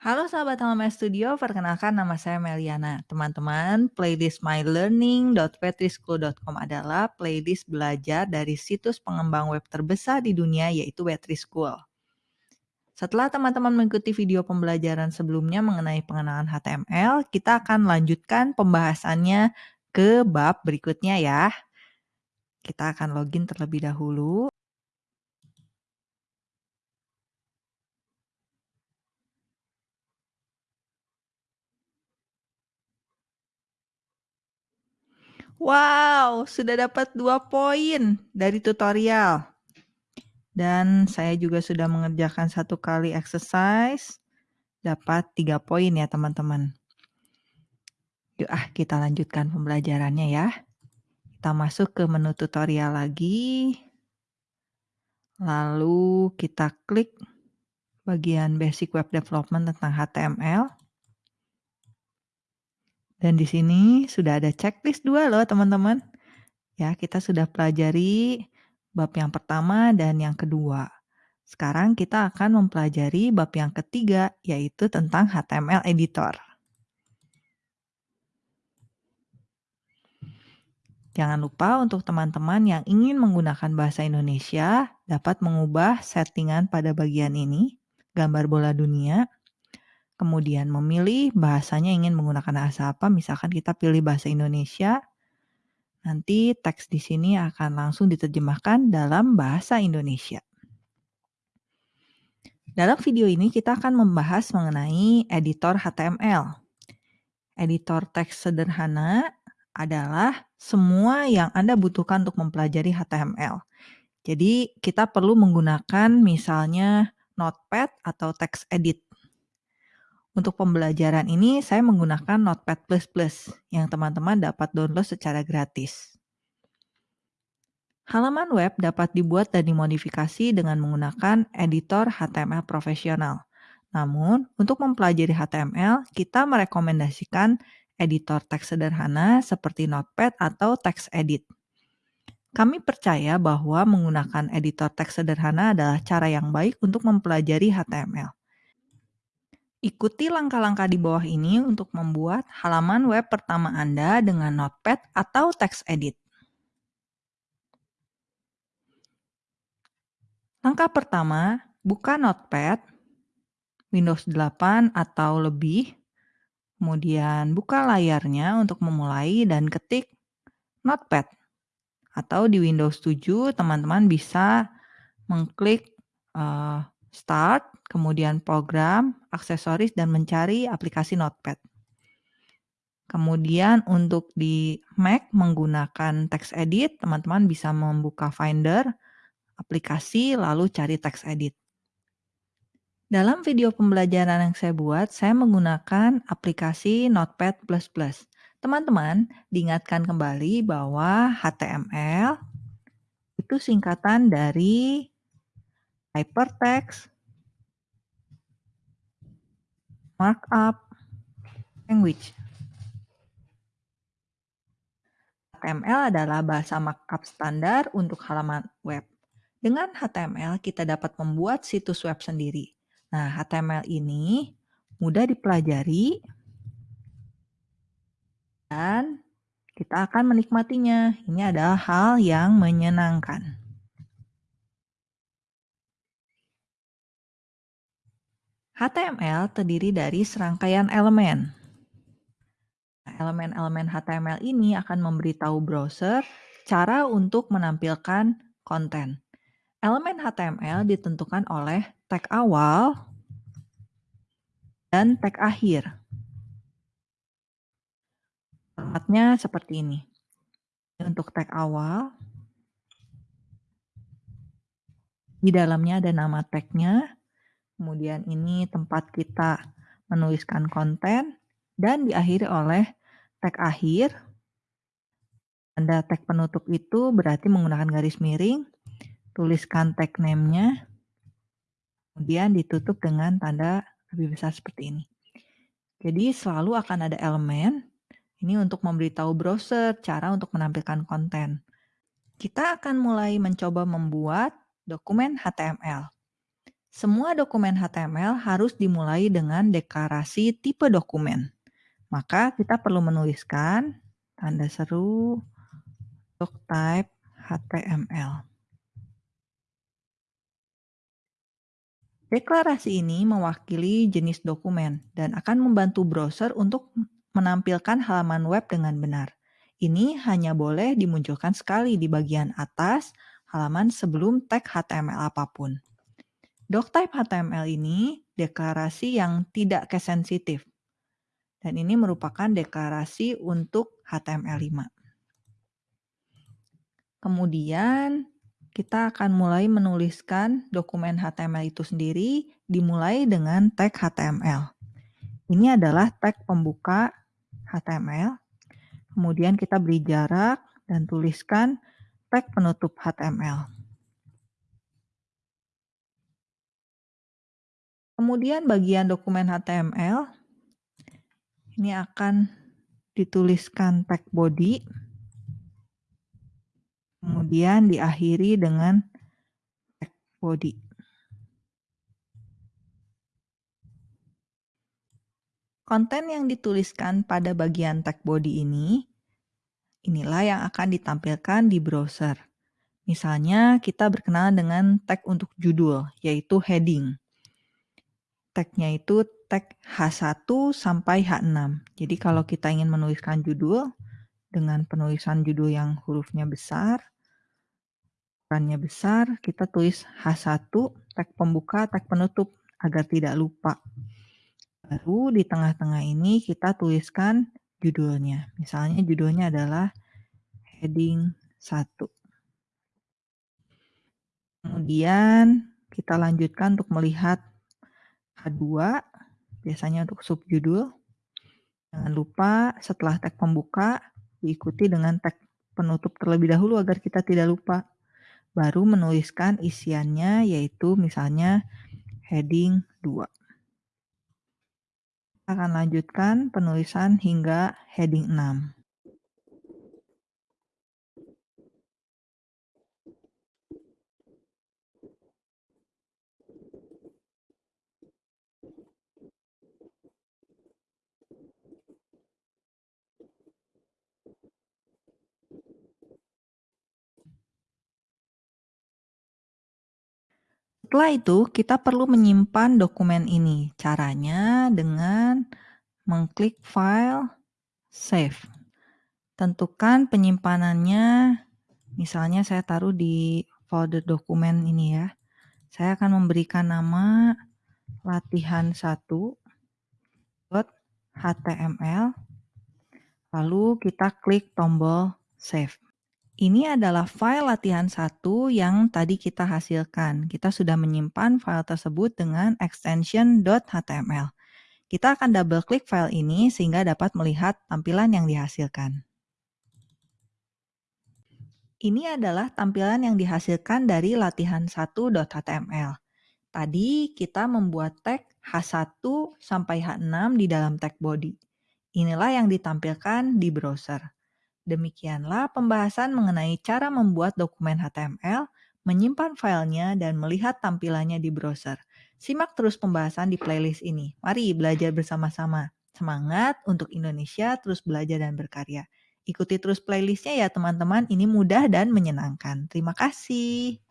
Halo sahabat Halaman Studio, perkenalkan nama saya Meliana. Teman-teman, playlist mylearning.wetrischool.com adalah playlist belajar dari situs pengembang web terbesar di dunia yaitu Wetrischool. Setelah teman-teman mengikuti video pembelajaran sebelumnya mengenai pengenalan HTML, kita akan lanjutkan pembahasannya ke bab berikutnya ya. Kita akan login terlebih dahulu. Wow, sudah dapat dua poin dari tutorial. Dan saya juga sudah mengerjakan satu kali exercise, dapat tiga poin ya teman-teman. Yuk ah kita lanjutkan pembelajarannya ya. Kita masuk ke menu tutorial lagi. Lalu kita klik bagian basic web development tentang HTML. Dan di sini sudah ada checklist dua loh teman-teman. Ya, kita sudah pelajari bab yang pertama dan yang kedua. Sekarang kita akan mempelajari bab yang ketiga, yaitu tentang HTML editor. Jangan lupa untuk teman-teman yang ingin menggunakan bahasa Indonesia dapat mengubah settingan pada bagian ini, gambar bola dunia, kemudian memilih bahasanya ingin menggunakan bahasa apa, misalkan kita pilih bahasa Indonesia, nanti teks di sini akan langsung diterjemahkan dalam bahasa Indonesia. Dalam video ini kita akan membahas mengenai editor HTML. Editor teks sederhana adalah semua yang Anda butuhkan untuk mempelajari HTML. Jadi kita perlu menggunakan misalnya Notepad atau text edit. Untuk pembelajaran ini saya menggunakan Notepad++ yang teman-teman dapat download secara gratis. Halaman web dapat dibuat dan dimodifikasi dengan menggunakan editor HTML profesional. Namun, untuk mempelajari HTML, kita merekomendasikan editor teks sederhana seperti Notepad atau TextEdit. Kami percaya bahwa menggunakan editor teks sederhana adalah cara yang baik untuk mempelajari HTML. Ikuti langkah-langkah di bawah ini untuk membuat halaman web pertama Anda dengan Notepad atau text edit. Langkah pertama, buka Notepad, Windows 8 atau lebih, kemudian buka layarnya untuk memulai dan ketik Notepad. Atau di Windows 7, teman-teman bisa mengklik uh, Start, kemudian Program, Aksesoris, dan mencari aplikasi Notepad. Kemudian untuk di Mac menggunakan text edit, teman-teman bisa membuka Finder, aplikasi, lalu cari text edit. Dalam video pembelajaran yang saya buat, saya menggunakan aplikasi Notepad++. Teman-teman, diingatkan kembali bahwa HTML itu singkatan dari hypertext, markup, language. HTML adalah bahasa markup standar untuk halaman web. Dengan HTML, kita dapat membuat situs web sendiri. Nah, HTML ini mudah dipelajari dan kita akan menikmatinya. Ini adalah hal yang menyenangkan. HTML terdiri dari serangkaian elemen. Nah, elemen-elemen HTML ini akan memberitahu browser cara untuk menampilkan konten. Elemen HTML ditentukan oleh tag awal dan tag akhir. Formatnya seperti ini. Untuk tag awal, di dalamnya ada nama tagnya, Kemudian ini tempat kita menuliskan konten dan diakhiri oleh tag akhir. Tanda tag penutup itu berarti menggunakan garis miring. Tuliskan tag name-nya. Kemudian ditutup dengan tanda lebih besar seperti ini. Jadi selalu akan ada elemen ini untuk memberitahu browser cara untuk menampilkan konten. Kita akan mulai mencoba membuat dokumen HTML. Semua dokumen HTML harus dimulai dengan deklarasi tipe dokumen. Maka kita perlu menuliskan tanda seru doctype HTML. Deklarasi ini mewakili jenis dokumen dan akan membantu browser untuk menampilkan halaman web dengan benar. Ini hanya boleh dimunculkan sekali di bagian atas halaman sebelum tag HTML apa pun. Doctype HTML ini deklarasi yang tidak case sensitif. Dan ini merupakan deklarasi untuk HTML5. Kemudian kita akan mulai menuliskan dokumen HTML itu sendiri dimulai dengan tag HTML. Ini adalah tag pembuka HTML. Kemudian kita beri jarak dan tuliskan tag penutup HTML. Kemudian bagian dokumen HTML ini akan dituliskan tag body kemudian diakhiri dengan tag body. Konten yang dituliskan pada bagian tag body ini, inilah yang akan ditampilkan di browser. Misalnya kita berkenalan dengan tag untuk judul, yaitu heading. Tagnya itu tag H1 sampai H6. Jadi kalau kita ingin menuliskan judul dengan penulisan judul yang hurufnya besar, ukurannya besar, kita tulis H1, tag pembuka, tag penutup, agar tidak lupa. Baru di tengah-tengah ini kita tuliskan judulnya. Misalnya judulnya adalah heading 1. Kemudian kita lanjutkan untuk melihat H2, biasanya untuk subjudul. Jangan lupa setelah tag pembuka diikuti dengan tag penutup terlebih dahulu agar kita tidak lupa baru menuliskan isiannya yaitu misalnya heading 2. Kita akan lanjutkan penulisan hingga heading 6. Setelah itu, kita perlu menyimpan dokumen ini. Caranya dengan mengklik file, save. Tentukan penyimpanannya, misalnya saya taruh di folder dokumen ini ya. Saya akan memberikan nama latihan1.html. Lalu kita klik tombol save. Ini adalah file latihan satu yang tadi kita hasilkan. Kita sudah menyimpan file tersebut dengan extension .html. Kita akan double klik file ini sehingga dapat melihat tampilan yang dihasilkan. Ini adalah tampilan yang dihasilkan dari latihan 1.html. Tadi kita membuat tag H1 sampai H6 di dalam tag body. Inilah yang ditampilkan di browser. Demikianlah pembahasan mengenai cara membuat dokumen HTML, menyimpan filenya, dan melihat tampilannya di browser. Simak terus pembahasan di playlist ini. Mari belajar bersama-sama. Semangat untuk Indonesia terus belajar dan berkarya. Ikuti terus playlistnya ya teman-teman, ini mudah dan menyenangkan. Terima kasih.